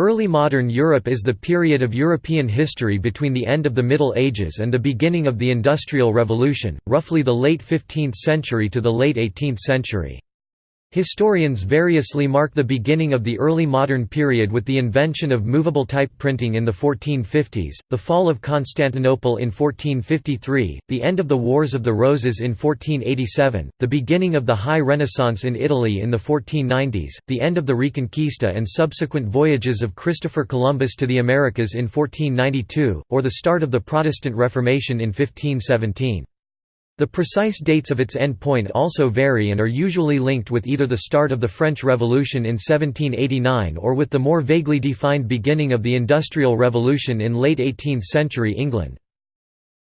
Early modern Europe is the period of European history between the end of the Middle Ages and the beginning of the Industrial Revolution, roughly the late 15th century to the late 18th century. Historians variously mark the beginning of the early modern period with the invention of movable type printing in the 1450s, the fall of Constantinople in 1453, the end of the Wars of the Roses in 1487, the beginning of the High Renaissance in Italy in the 1490s, the end of the Reconquista and subsequent voyages of Christopher Columbus to the Americas in 1492, or the start of the Protestant Reformation in 1517. The precise dates of its endpoint also vary and are usually linked with either the start of the French Revolution in 1789 or with the more vaguely defined beginning of the Industrial Revolution in late 18th-century England.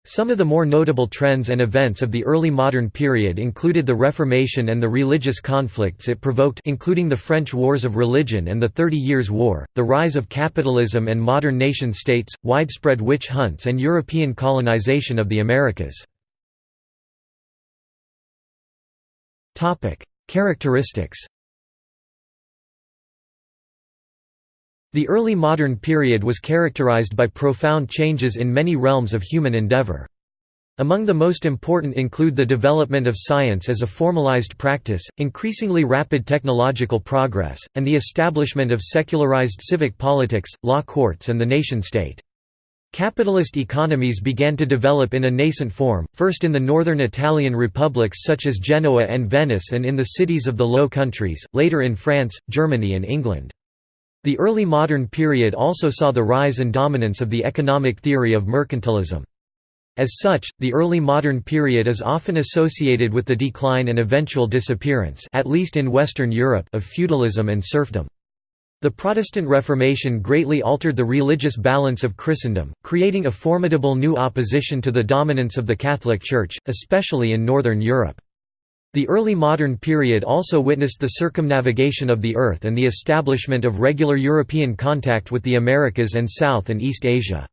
Some of the more notable trends and events of the early modern period included the Reformation and the religious conflicts it provoked including the French Wars of Religion and the Thirty Years' War, the rise of capitalism and modern nation-states, widespread witch hunts and European colonization of the Americas. Topic: Characteristics. The early modern period was characterized by profound changes in many realms of human endeavor. Among the most important include the development of science as a formalized practice, increasingly rapid technological progress, and the establishment of secularized civic politics, law courts and the nation-state. Capitalist economies began to develop in a nascent form, first in the northern Italian republics such as Genoa and Venice and in the cities of the Low Countries, later in France, Germany and England. The early modern period also saw the rise and dominance of the economic theory of mercantilism. As such, the early modern period is often associated with the decline and eventual disappearance at least in Western Europe of feudalism and serfdom. The Protestant Reformation greatly altered the religious balance of Christendom, creating a formidable new opposition to the dominance of the Catholic Church, especially in Northern Europe. The early modern period also witnessed the circumnavigation of the Earth and the establishment of regular European contact with the Americas and South and East Asia.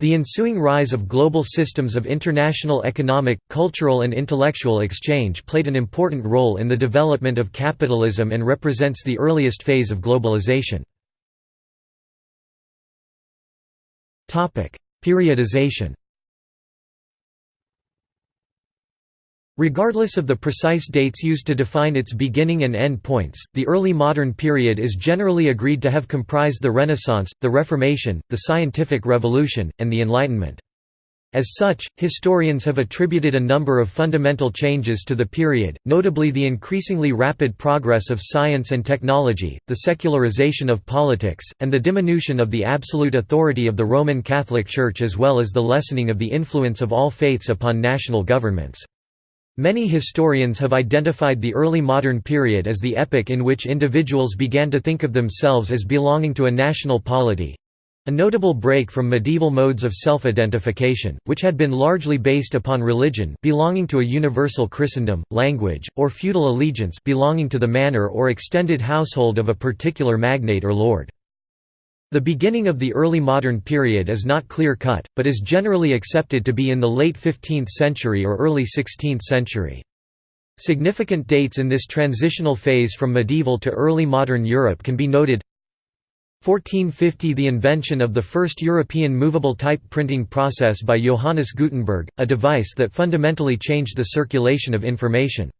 The ensuing rise of global systems of international economic, cultural and intellectual exchange played an important role in the development of capitalism and represents the earliest phase of globalization. Periodization Regardless of the precise dates used to define its beginning and end points, the early modern period is generally agreed to have comprised the Renaissance, the Reformation, the Scientific Revolution, and the Enlightenment. As such, historians have attributed a number of fundamental changes to the period, notably the increasingly rapid progress of science and technology, the secularization of politics, and the diminution of the absolute authority of the Roman Catholic Church as well as the lessening of the influence of all faiths upon national governments. Many historians have identified the early modern period as the epoch in which individuals began to think of themselves as belonging to a national polity, a notable break from medieval modes of self-identification, which had been largely based upon religion belonging to a universal Christendom, language, or feudal allegiance belonging to the manor or extended household of a particular magnate or lord. The beginning of the early modern period is not clear-cut, but is generally accepted to be in the late 15th century or early 16th century. Significant dates in this transitional phase from medieval to early modern Europe can be noted 1450 – The invention of the first European movable type printing process by Johannes Gutenberg, a device that fundamentally changed the circulation of information.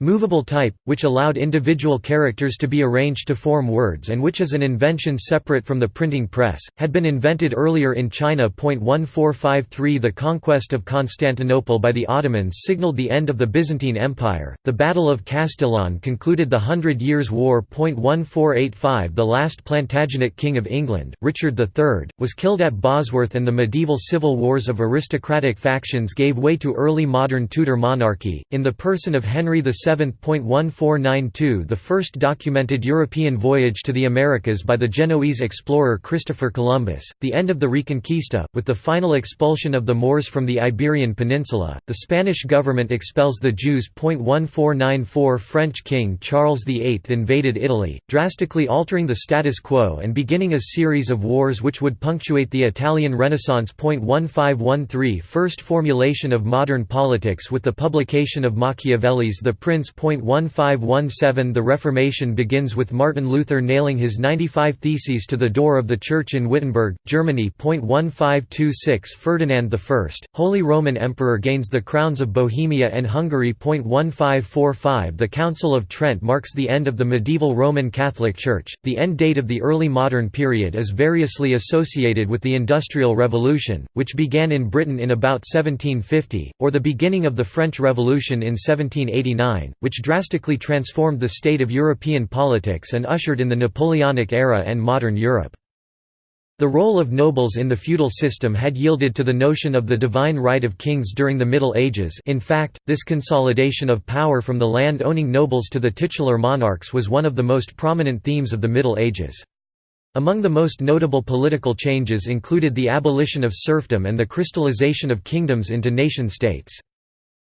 Movable type, which allowed individual characters to be arranged to form words and which is an invention separate from the printing press, had been invented earlier in China. 1453 The conquest of Constantinople by the Ottomans signaled the end of the Byzantine Empire. The Battle of Castillon concluded the Hundred Years' War. 1485 The last Plantagenet king of England, Richard III, was killed at Bosworth and the medieval civil wars of aristocratic factions gave way to early modern Tudor monarchy, in the person of Henry VII 7.1492 The first documented European voyage to the Americas by the Genoese explorer Christopher Columbus, the end of the Reconquista, with the final expulsion of the Moors from the Iberian Peninsula, the Spanish government expels the Jews. 1494 French King Charles VIII invaded Italy, drastically altering the status quo and beginning a series of wars which would punctuate the Italian Renaissance. 1513 First formulation of modern politics with the publication of Machiavelli's The Prince Prince.1517 The Reformation begins with Martin Luther nailing his 95 Theses to the door of the church in Wittenberg, Germany. 1526 Ferdinand I, Holy Roman Emperor gains the crowns of Bohemia and Hungary. 1545 The Council of Trent marks the end of the medieval Roman Catholic Church. The end date of the early modern period is variously associated with the Industrial Revolution, which began in Britain in about 1750, or the beginning of the French Revolution in 1789, which drastically transformed the state of European politics and ushered in the Napoleonic era and modern Europe. The role of nobles in the feudal system had yielded to the notion of the divine right of kings during the Middle Ages in fact, this consolidation of power from the land-owning nobles to the titular monarchs was one of the most prominent themes of the Middle Ages. Among the most notable political changes included the abolition of serfdom and the crystallization of kingdoms into nation-states.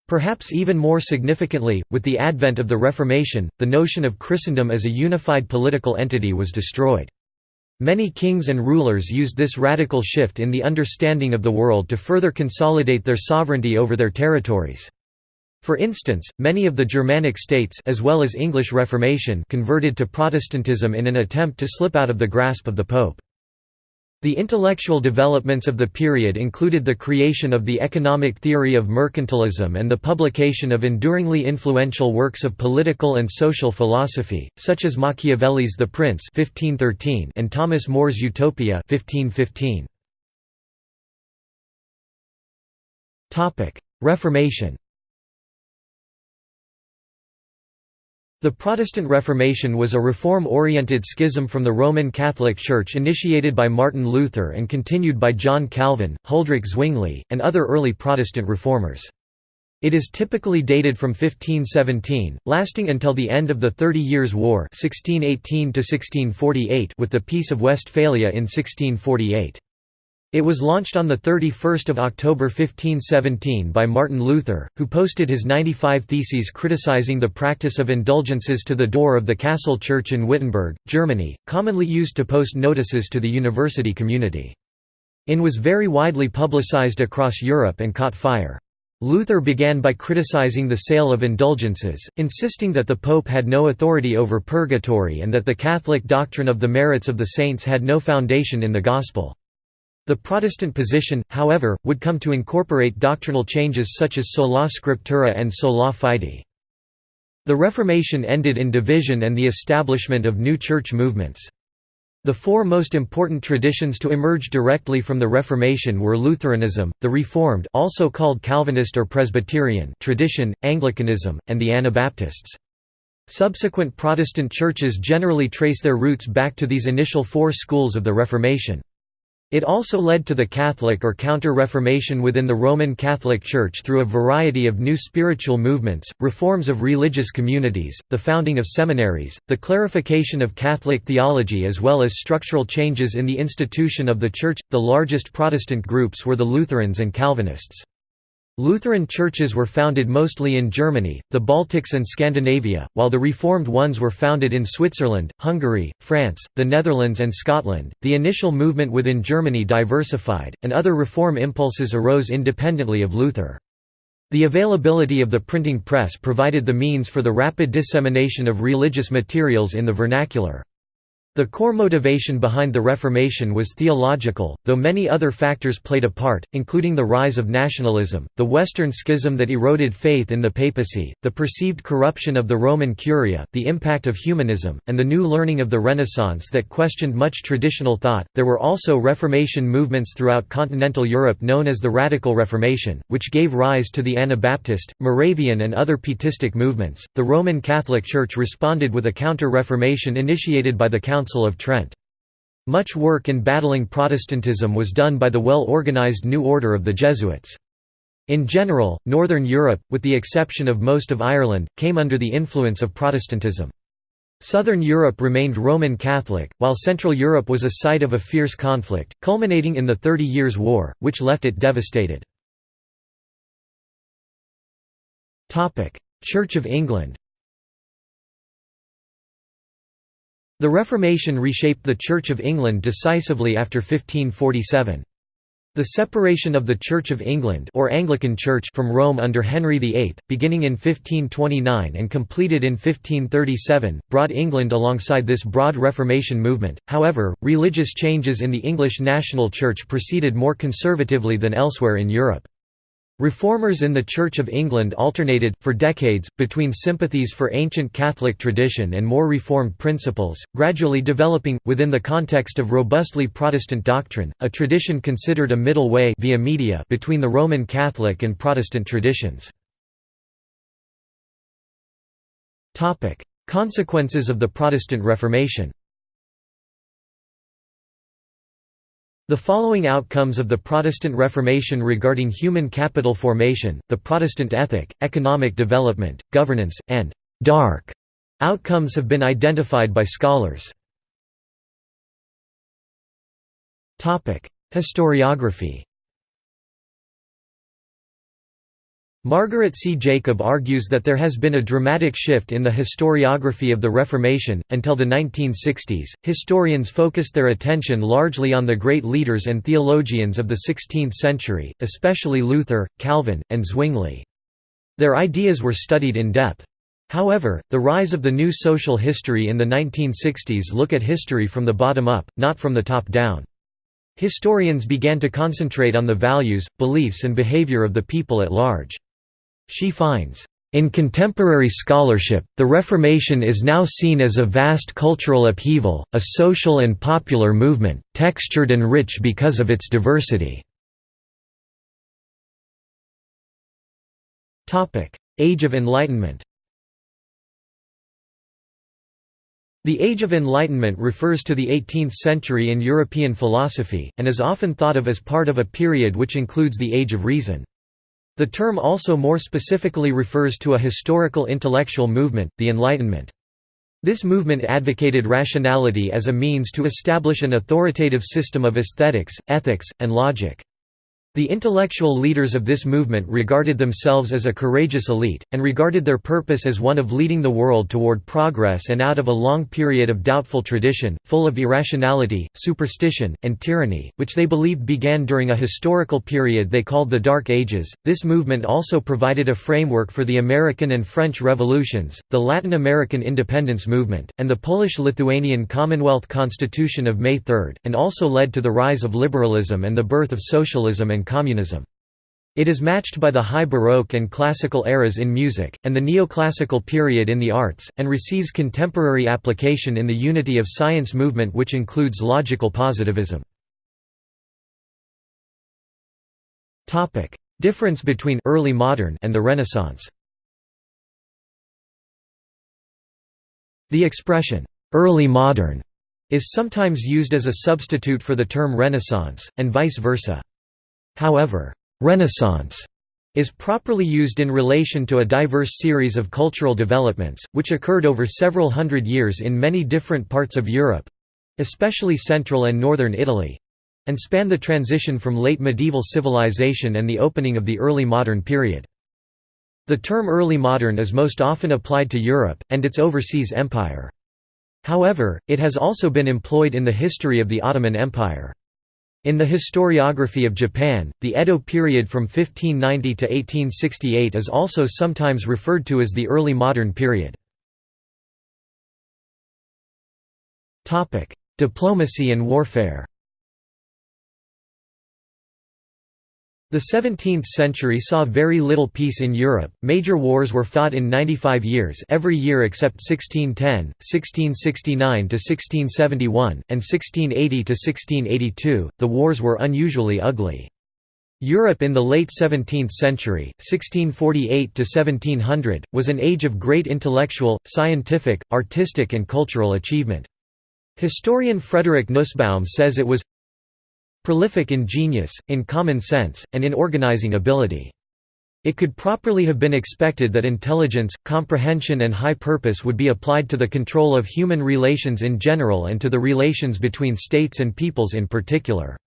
Perhaps even more significantly, with the advent of the Reformation, the notion of Christendom as a unified political entity was destroyed. Many kings and rulers used this radical shift in the understanding of the world to further consolidate their sovereignty over their territories. For instance, many of the Germanic states as well as English Reformation converted to Protestantism in an attempt to slip out of the grasp of the Pope. The intellectual developments of the period included the creation of the economic theory of mercantilism and the publication of enduringly influential works of political and social philosophy, such as Machiavelli's The Prince and Thomas More's Utopia 1515. Reformation The Protestant Reformation was a reform-oriented schism from the Roman Catholic Church initiated by Martin Luther and continued by John Calvin, Huldrych Zwingli, and other early Protestant reformers. It is typically dated from 1517, lasting until the end of the Thirty Years' War 1618 with the Peace of Westphalia in 1648. It was launched on 31 October 1517 by Martin Luther, who posted his 95 Theses criticizing the practice of indulgences to the door of the Castle Church in Wittenberg, Germany, commonly used to post notices to the university community. In was very widely publicized across Europe and caught fire. Luther began by criticizing the sale of indulgences, insisting that the Pope had no authority over purgatory and that the Catholic doctrine of the merits of the saints had no foundation in the Gospel. The Protestant position, however, would come to incorporate doctrinal changes such as sola scriptura and sola fide. The Reformation ended in division and the establishment of new church movements. The four most important traditions to emerge directly from the Reformation were Lutheranism, the Reformed also called Calvinist or Presbyterian tradition, Anglicanism, and the Anabaptists. Subsequent Protestant churches generally trace their roots back to these initial four schools of the Reformation. It also led to the Catholic or Counter-Reformation within the Roman Catholic Church through a variety of new spiritual movements, reforms of religious communities, the founding of seminaries, the clarification of Catholic theology as well as structural changes in the institution of the Church. The largest Protestant groups were the Lutherans and Calvinists. Lutheran churches were founded mostly in Germany, the Baltics and Scandinavia, while the Reformed ones were founded in Switzerland, Hungary, France, the Netherlands and Scotland. The initial movement within Germany diversified, and other reform impulses arose independently of Luther. The availability of the printing press provided the means for the rapid dissemination of religious materials in the vernacular. The core motivation behind the Reformation was theological, though many other factors played a part, including the rise of nationalism, the Western schism that eroded faith in the papacy, the perceived corruption of the Roman Curia, the impact of humanism, and the new learning of the Renaissance that questioned much traditional thought. There were also Reformation movements throughout continental Europe known as the Radical Reformation, which gave rise to the Anabaptist, Moravian, and other Pietistic movements. The Roman Catholic Church responded with a counter Reformation initiated by the Council Council of Trent. Much work in battling Protestantism was done by the well-organized New Order of the Jesuits. In general, Northern Europe, with the exception of most of Ireland, came under the influence of Protestantism. Southern Europe remained Roman Catholic, while Central Europe was a site of a fierce conflict, culminating in the Thirty Years' War, which left it devastated. Church of England The Reformation reshaped the Church of England decisively after 1547. The separation of the Church of England or Anglican Church from Rome under Henry VIII, beginning in 1529 and completed in 1537, brought England alongside this broad Reformation movement. However, religious changes in the English national church proceeded more conservatively than elsewhere in Europe. Reformers in the Church of England alternated, for decades, between sympathies for ancient Catholic tradition and more reformed principles, gradually developing, within the context of robustly Protestant doctrine, a tradition considered a middle way via media between the Roman Catholic and Protestant traditions. Consequences of the Protestant Reformation The following outcomes of the Protestant Reformation regarding human capital formation, the Protestant ethic, economic development, governance, and «dark» outcomes have been identified by scholars. Historiography Margaret C. Jacob argues that there has been a dramatic shift in the historiography of the Reformation. Until the 1960s, historians focused their attention largely on the great leaders and theologians of the 16th century, especially Luther, Calvin, and Zwingli. Their ideas were studied in depth. However, the rise of the new social history in the 1960s look at history from the bottom up, not from the top down. Historians began to concentrate on the values, beliefs and behavior of the people at large. She finds, in contemporary scholarship, the Reformation is now seen as a vast cultural upheaval, a social and popular movement, textured and rich because of its diversity. Age of Enlightenment The Age of Enlightenment refers to the 18th century in European philosophy, and is often thought of as part of a period which includes the Age of Reason. The term also more specifically refers to a historical intellectual movement, the Enlightenment. This movement advocated rationality as a means to establish an authoritative system of aesthetics, ethics, and logic. The intellectual leaders of this movement regarded themselves as a courageous elite, and regarded their purpose as one of leading the world toward progress and out of a long period of doubtful tradition, full of irrationality, superstition, and tyranny, which they believed began during a historical period they called the Dark Ages. This movement also provided a framework for the American and French revolutions, the Latin American independence movement, and the Polish-Lithuanian Commonwealth Constitution of May 3, and also led to the rise of liberalism and the birth of socialism and communism. It is matched by the High Baroque and Classical eras in music, and the Neoclassical period in the arts, and receives contemporary application in the Unity of Science movement which includes logical positivism. Difference between early modern and the Renaissance The expression, "'early modern' is sometimes used as a substitute for the term Renaissance, and vice versa. However, «Renaissance» is properly used in relation to a diverse series of cultural developments, which occurred over several hundred years in many different parts of Europe—especially central and northern Italy—and span the transition from late medieval civilization and the opening of the early modern period. The term early modern is most often applied to Europe, and its overseas empire. However, it has also been employed in the history of the Ottoman Empire. In the historiography of Japan, the Edo period from 1590 to 1868 is also sometimes referred to as the early modern period. Diplomacy and warfare The 17th century saw very little peace in Europe. Major wars were fought in 95 years, every year except 1610, 1669 to 1671, and 1680 to 1682. The wars were unusually ugly. Europe in the late 17th century, 1648 to 1700, was an age of great intellectual, scientific, artistic and cultural achievement. Historian Frederick Nussbaum says it was prolific in genius, in common sense, and in organizing ability. It could properly have been expected that intelligence, comprehension and high purpose would be applied to the control of human relations in general and to the relations between states and peoples in particular.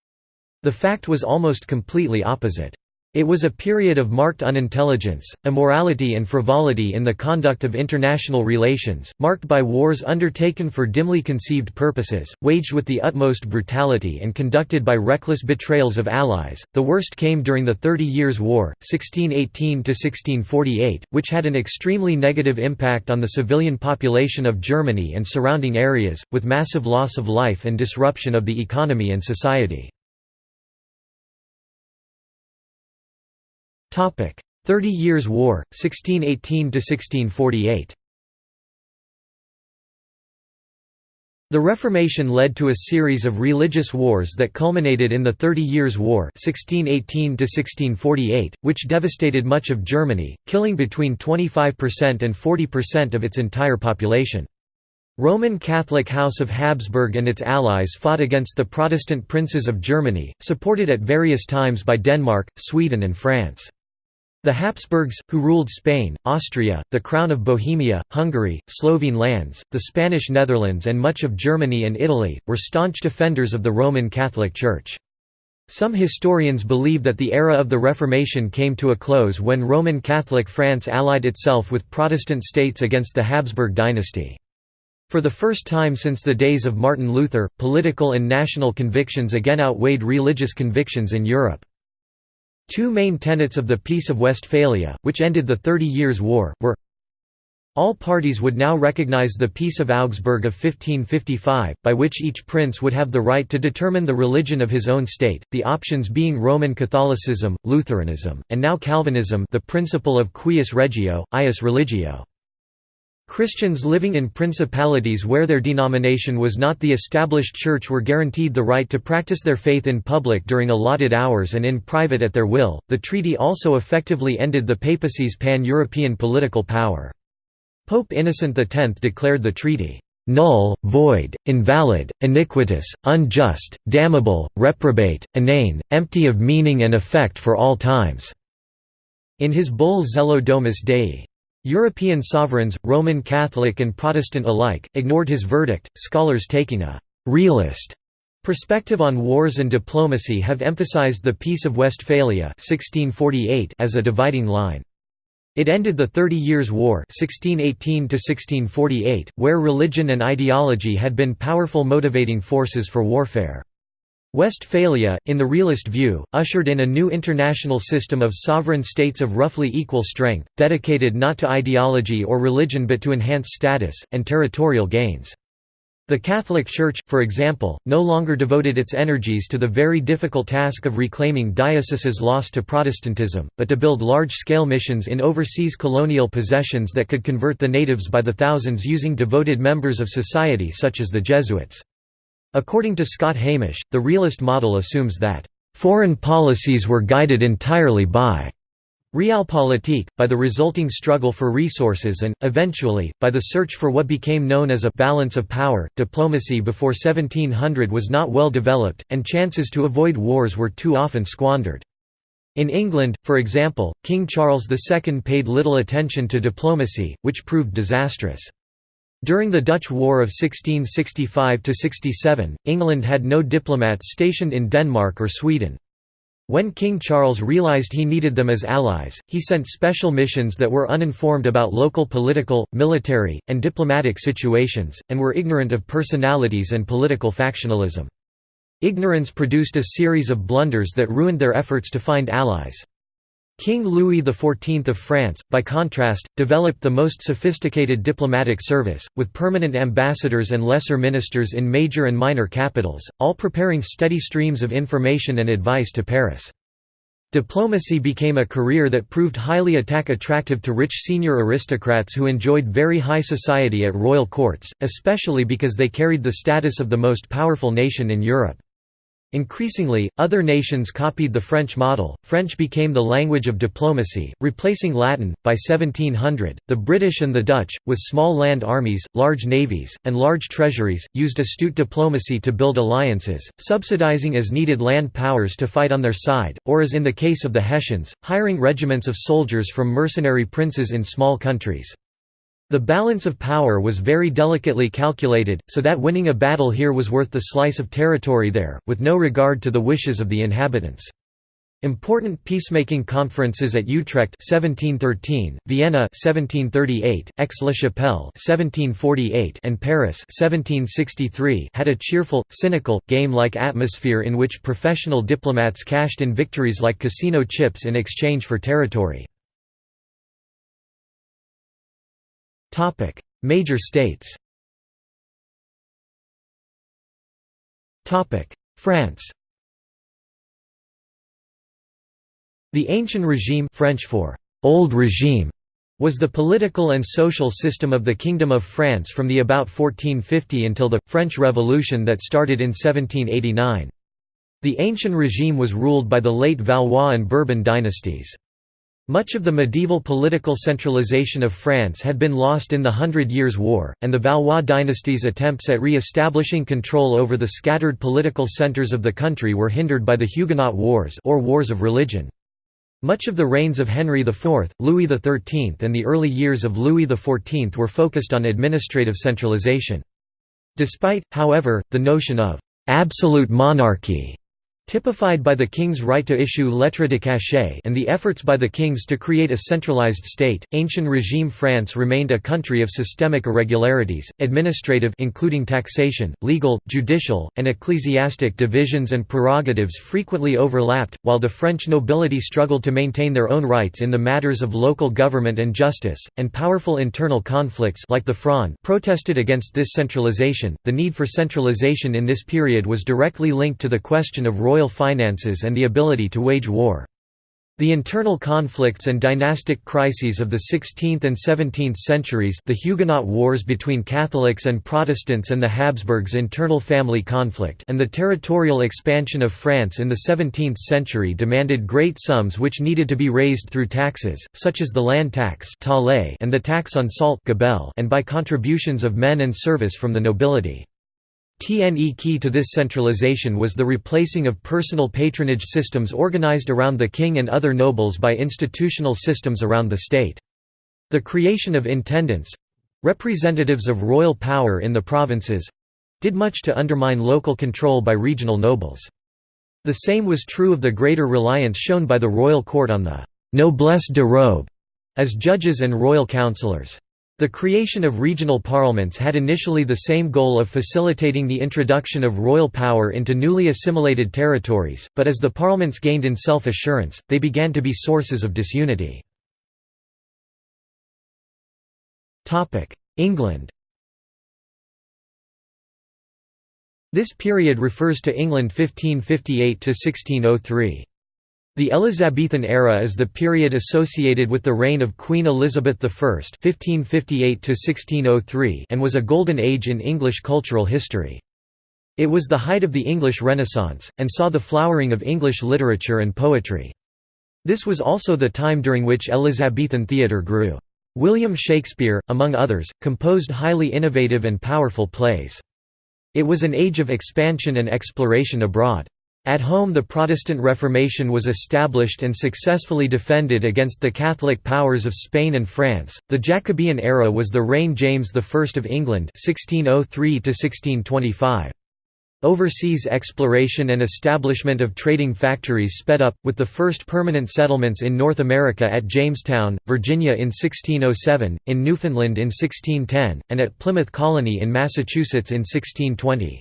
The fact was almost completely opposite. It was a period of marked unintelligence, immorality and frivolity in the conduct of international relations, marked by wars undertaken for dimly conceived purposes, waged with the utmost brutality and conducted by reckless betrayals of allies. The worst came during the Thirty Years' War, 1618–1648, which had an extremely negative impact on the civilian population of Germany and surrounding areas, with massive loss of life and disruption of the economy and society. Thirty Years' War, 1618–1648 The Reformation led to a series of religious wars that culminated in the Thirty Years' War 1618 which devastated much of Germany, killing between 25% and 40% of its entire population. Roman Catholic House of Habsburg and its allies fought against the Protestant princes of Germany, supported at various times by Denmark, Sweden and France. The Habsburgs, who ruled Spain, Austria, the Crown of Bohemia, Hungary, Slovene lands, the Spanish Netherlands and much of Germany and Italy, were staunch defenders of the Roman Catholic Church. Some historians believe that the era of the Reformation came to a close when Roman Catholic France allied itself with Protestant states against the Habsburg dynasty. For the first time since the days of Martin Luther, political and national convictions again outweighed religious convictions in Europe. Two main tenets of the Peace of Westphalia, which ended the Thirty Years' War, were all parties would now recognize the Peace of Augsburg of 1555, by which each prince would have the right to determine the religion of his own state, the options being Roman Catholicism, Lutheranism, and now Calvinism the principle of cuius regio, eius religio. Christians living in principalities where their denomination was not the established church were guaranteed the right to practice their faith in public during allotted hours and in private at their will. The treaty also effectively ended the papacy's pan European political power. Pope Innocent X declared the treaty null, void, invalid, iniquitous, unjust, damnable, reprobate, inane, empty of meaning and effect for all times." In his bull Zelo Domus Dei. European sovereigns, Roman Catholic and Protestant alike, ignored his verdict. Scholars taking a realist perspective on wars and diplomacy have emphasized the Peace of Westphalia 1648 as a dividing line. It ended the Thirty Years' War 1618 where religion and ideology had been powerful motivating forces for warfare. Westphalia, in the realist view, ushered in a new international system of sovereign states of roughly equal strength, dedicated not to ideology or religion but to enhance status, and territorial gains. The Catholic Church, for example, no longer devoted its energies to the very difficult task of reclaiming dioceses lost to Protestantism, but to build large-scale missions in overseas colonial possessions that could convert the natives by the thousands using devoted members of society such as the Jesuits. According to Scott Hamish, the realist model assumes that, "...foreign policies were guided entirely by realpolitik, by the resulting struggle for resources and, eventually, by the search for what became known as a «balance of power». Diplomacy before 1700 was not well developed, and chances to avoid wars were too often squandered. In England, for example, King Charles II paid little attention to diplomacy, which proved disastrous. During the Dutch War of 1665–67, England had no diplomats stationed in Denmark or Sweden. When King Charles realized he needed them as allies, he sent special missions that were uninformed about local political, military, and diplomatic situations, and were ignorant of personalities and political factionalism. Ignorance produced a series of blunders that ruined their efforts to find allies. King Louis XIV of France, by contrast, developed the most sophisticated diplomatic service, with permanent ambassadors and lesser ministers in major and minor capitals, all preparing steady streams of information and advice to Paris. Diplomacy became a career that proved highly attack attractive to rich senior aristocrats who enjoyed very high society at royal courts, especially because they carried the status of the most powerful nation in Europe. Increasingly, other nations copied the French model. French became the language of diplomacy, replacing Latin. By 1700, the British and the Dutch, with small land armies, large navies, and large treasuries, used astute diplomacy to build alliances, subsidizing as needed land powers to fight on their side, or as in the case of the Hessians, hiring regiments of soldiers from mercenary princes in small countries. The balance of power was very delicately calculated, so that winning a battle here was worth the slice of territory there, with no regard to the wishes of the inhabitants. Important peacemaking conferences at Utrecht 1713, Vienna 1738, Aix-la-Chapelle 1748 and Paris 1763 had a cheerful, cynical, game-like atmosphere in which professional diplomats cashed in victories like casino chips in exchange for territory. Major states France The Ancien Regime French for «Old Regime» was the political and social system of the Kingdom of France from the about 1450 until the, French Revolution that started in 1789. The Ancien Regime was ruled by the late Valois and Bourbon dynasties. Much of the medieval political centralization of France had been lost in the Hundred Years' War, and the Valois dynasty's attempts at re-establishing control over the scattered political centres of the country were hindered by the Huguenot Wars or Wars of Religion. Much of the reigns of Henry IV, Louis XIII and the early years of Louis XIV were focused on administrative centralization. Despite, however, the notion of «absolute monarchy» typified by the king's right to issue lettres de cachet and the efforts by the kings to create a centralized state, ancien regime France remained a country of systemic irregularities, administrative including taxation, legal, judicial, and ecclesiastic divisions and prerogatives frequently overlapped, while the French nobility struggled to maintain their own rights in the matters of local government and justice, and powerful internal conflicts like the Fronde protested against this centralization. The need for centralization in this period was directly linked to the question of royal royal finances and the ability to wage war. The internal conflicts and dynastic crises of the 16th and 17th centuries the Huguenot wars between Catholics and Protestants and the Habsburgs internal family conflict and the territorial expansion of France in the 17th century demanded great sums which needed to be raised through taxes, such as the land tax and the tax on salt and by contributions of men and service from the nobility. TNE key to this centralization was the replacing of personal patronage systems organized around the king and other nobles by institutional systems around the state. The creation of intendants—representatives of royal power in the provinces—did much to undermine local control by regional nobles. The same was true of the greater reliance shown by the royal court on the «noblesse de robe» as judges and royal councillors. The creation of regional parliaments had initially the same goal of facilitating the introduction of royal power into newly assimilated territories, but as the parliaments gained in self-assurance, they began to be sources of disunity. England This period refers to England 1558–1603. The Elizabethan era is the period associated with the reign of Queen Elizabeth I (1558–1603) and was a golden age in English cultural history. It was the height of the English Renaissance, and saw the flowering of English literature and poetry. This was also the time during which Elizabethan theatre grew. William Shakespeare, among others, composed highly innovative and powerful plays. It was an age of expansion and exploration abroad. At home the Protestant Reformation was established and successfully defended against the Catholic powers of Spain and France. The Jacobean era was the reign James I of England 1603 1625. Overseas exploration and establishment of trading factories sped up, with the first permanent settlements in North America at Jamestown, Virginia in 1607, in Newfoundland in 1610, and at Plymouth Colony in Massachusetts in 1620.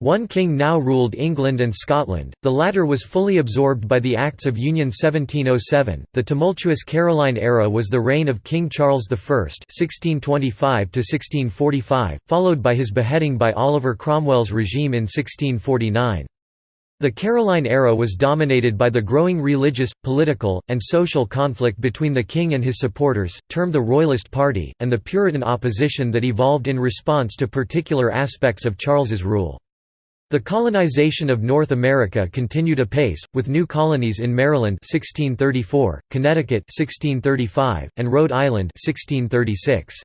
One king now ruled England and Scotland, the latter was fully absorbed by the Acts of Union 1707. The tumultuous Caroline era was the reign of King Charles I (1625–1645), followed by his beheading by Oliver Cromwell's regime in 1649. The Caroline era was dominated by the growing religious, political, and social conflict between the king and his supporters, termed the Royalist Party, and the Puritan opposition that evolved in response to particular aspects of Charles's rule. The colonization of North America continued apace, with new colonies in Maryland 1634, Connecticut 1635, and Rhode Island 1636.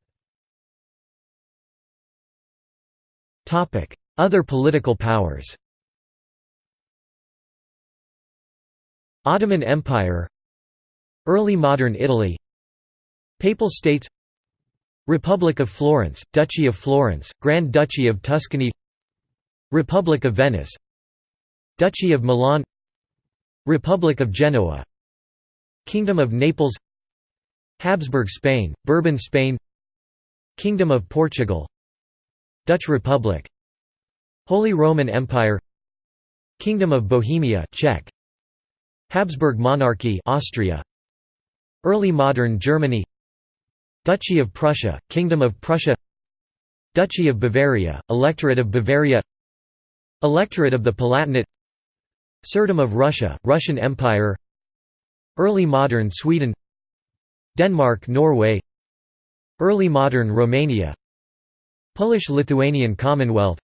Other political powers Ottoman Empire Early modern Italy Papal States Republic of Florence, Duchy of Florence, Grand Duchy of Tuscany Republic of Venice Duchy of Milan Republic of Genoa Kingdom of Naples Habsburg Spain, Bourbon Spain Kingdom of Portugal Dutch Republic Holy Roman Empire Kingdom of Bohemia Czech Habsburg monarchy Austria Early modern Germany Duchy of Prussia Kingdom of Prussia Duchy of Bavaria Electorate of Bavaria Electorate of the Palatinate Tsardom of Russia Russian Empire Early modern Sweden Denmark Norway Early modern Romania Polish-Lithuanian Commonwealth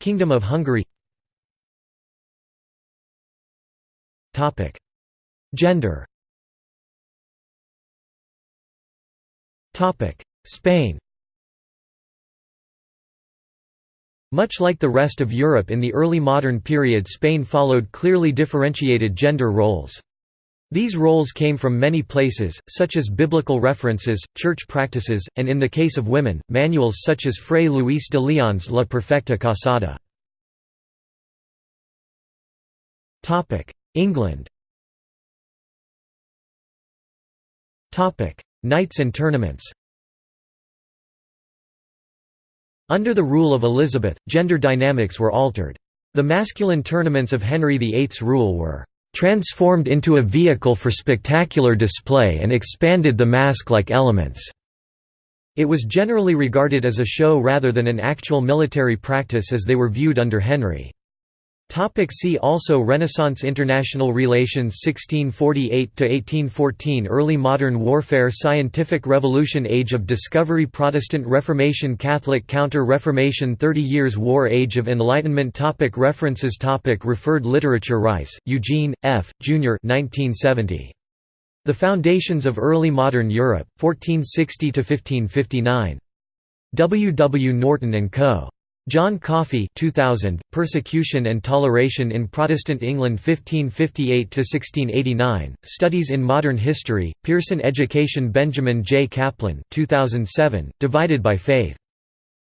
Kingdom of Hungary. Gender. Spain Much like the rest of Europe in the early modern period Spain followed clearly differentiated gender roles. These roles came from many places, such as biblical references, church practices, and in the case of women, manuals such as Fray Luis de Leon's La Perfecta Casada. England Knights and tournaments Under the rule of Elizabeth, gender dynamics were altered. The masculine tournaments of Henry VIII's rule were transformed into a vehicle for spectacular display and expanded the masque-like elements. It was generally regarded as a show rather than an actual military practice as they were viewed under Henry. Topic see also Renaissance International Relations 1648–1814 Early Modern Warfare Scientific Revolution Age of Discovery Protestant Reformation Catholic Counter-Reformation Thirty Years' War Age of Enlightenment topic References topic Referred literature Rice, Eugene, F., Jr. 1970. The Foundations of Early Modern Europe, 1460–1559. W. W. Norton & Co. John Coffey 2000, Persecution and Toleration in Protestant England 1558–1689, Studies in Modern History, Pearson Education Benjamin J. Kaplan 2007, Divided by Faith.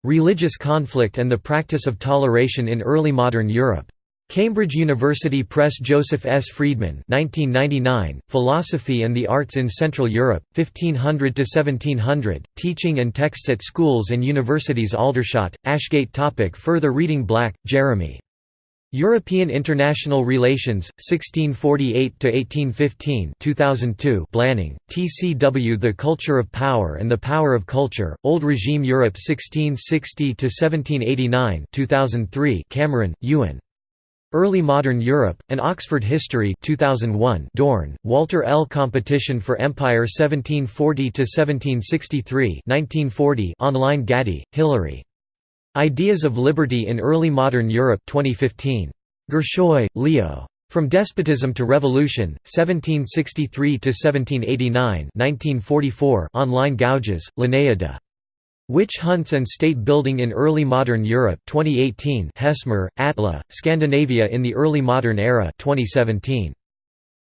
Religious Conflict and the Practice of Toleration in Early Modern Europe. Cambridge University Press Joseph S. Freedman 1999, Philosophy and the Arts in Central Europe, 1500–1700, Teaching and Texts at Schools and Universities Aldershot, Ashgate topic Further reading Black, Jeremy. European International Relations, 1648–1815 2002 Blanning, TCW The Culture of Power and the Power of Culture, Old Regime Europe 1660–1789 2003 Cameron, Ewan. Early Modern Europe, An Oxford History 2001 Dorn, Walter L. Competition for Empire 1740–1763 1940 online Gatti, Hilary. Ideas of Liberty in Early Modern Europe 2015. Gershoy, Leo. From Despotism to Revolution, 1763–1789 1944 online Gouges, Linnaeus Witch Hunts and State Building in Early Modern Europe 2018 Hesmer, Atla, Scandinavia in the Early Modern Era 2017.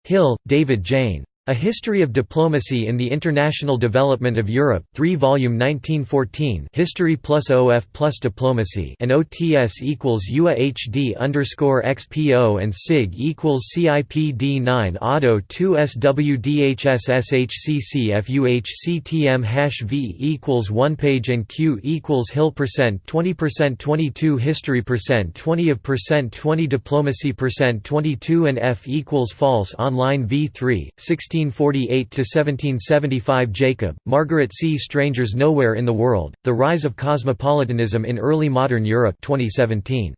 Hill, David Jayne. A History of Diplomacy in the International Development of Europe, 3-volume 1914 History plus OF plus Diplomacy and OTS equals UA HD underscore XPO and SIG equals CIPD 9 Auto 2 SWDHSSHCCFUHCTM hash V equals 1 page and Q equals Hill percent 20 percent 22 History percent 20 of percent 20 Diplomacy percent 22 and F equals false online V3 16 1648–1775 Jacob, Margaret C. Strangers Nowhere in the World, The Rise of Cosmopolitanism in Early Modern Europe 2017.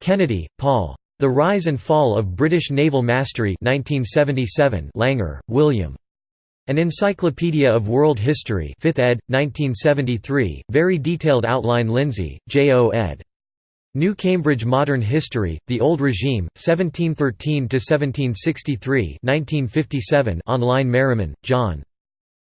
Kennedy, Paul. The Rise and Fall of British Naval Mastery 1977 Langer, William. An Encyclopedia of World History 5th ed., 1973, very detailed outline Lindsay, J. O. ed. New Cambridge Modern History, The Old Regime, 1713–1763 online Merriman, John.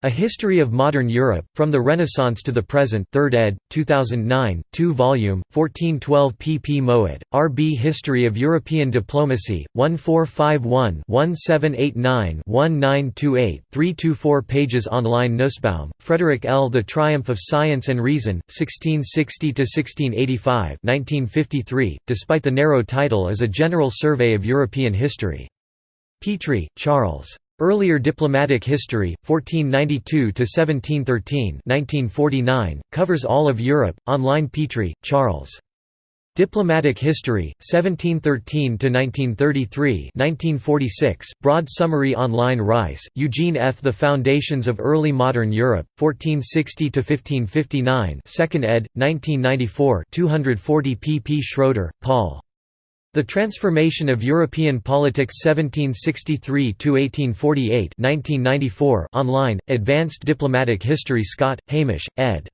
A History of Modern Europe, From the Renaissance to the Present 3rd ed., 2009, 2 volume, 1412 pp Mowat, R. B. History of European Diplomacy, 1451-1789-1928, 324 pages online Nussbaum, Frederick L. The Triumph of Science and Reason, 1660–1685 1953, despite the narrow title is a general survey of European history. Petrie, Charles. Earlier Diplomatic History, 1492–1713 1949, covers all of Europe, online Petrie, Charles. Diplomatic History, 1713–1933 1946, broad summary online Rice, Eugene F. The Foundations of Early Modern Europe, 1460–1559 2nd ed., 1994 240 pp Schroeder, Paul. The Transformation of European Politics 1763–1848 1994 online, Advanced Diplomatic History Scott, Hamish, ed.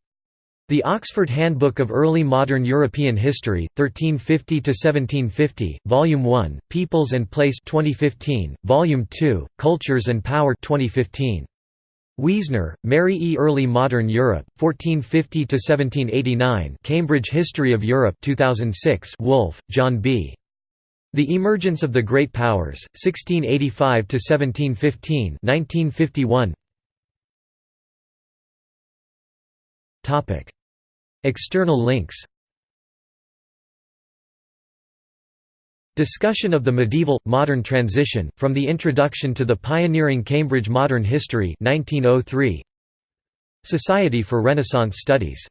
The Oxford Handbook of Early Modern European History, 1350–1750, Volume 1, Peoples and Place 2015, Volume 2, Cultures and Power 2015. Wiesner, Merry E. Early Modern Europe, 1450–1789 Cambridge History of Europe 2006 Wolf, John B. The Emergence of the Great Powers, 1685 to 1715, 1951. External links. Discussion of the medieval modern transition from the introduction to the pioneering Cambridge Modern History 1903 Society for Renaissance Studies